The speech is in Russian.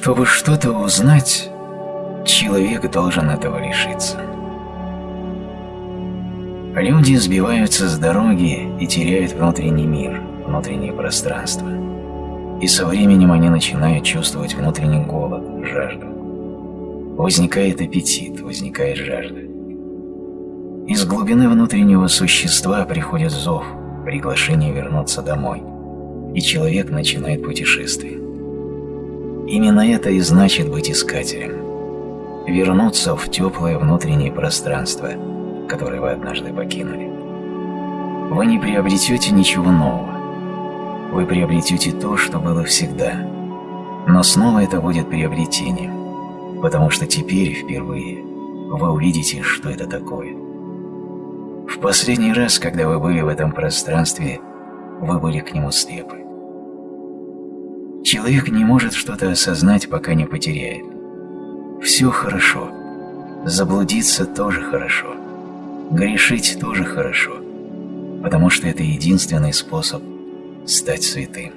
Чтобы что-то узнать, человек должен этого лишиться. Люди сбиваются с дороги и теряют внутренний мир, внутреннее пространство. И со временем они начинают чувствовать внутренний голод, жажду. Возникает аппетит, возникает жажда. Из глубины внутреннего существа приходит зов, приглашение вернуться домой, и человек начинает путешествие. Именно это и значит быть искателем. Вернуться в теплое внутреннее пространство – который вы однажды покинули. Вы не приобретете ничего нового. Вы приобретете то, что было всегда. Но снова это будет приобретением, потому что теперь впервые вы увидите, что это такое. В последний раз, когда вы были в этом пространстве, вы были к нему слепы. Человек не может что-то осознать, пока не потеряет. Все хорошо. Заблудиться тоже хорошо. Грешить тоже хорошо, потому что это единственный способ стать святым.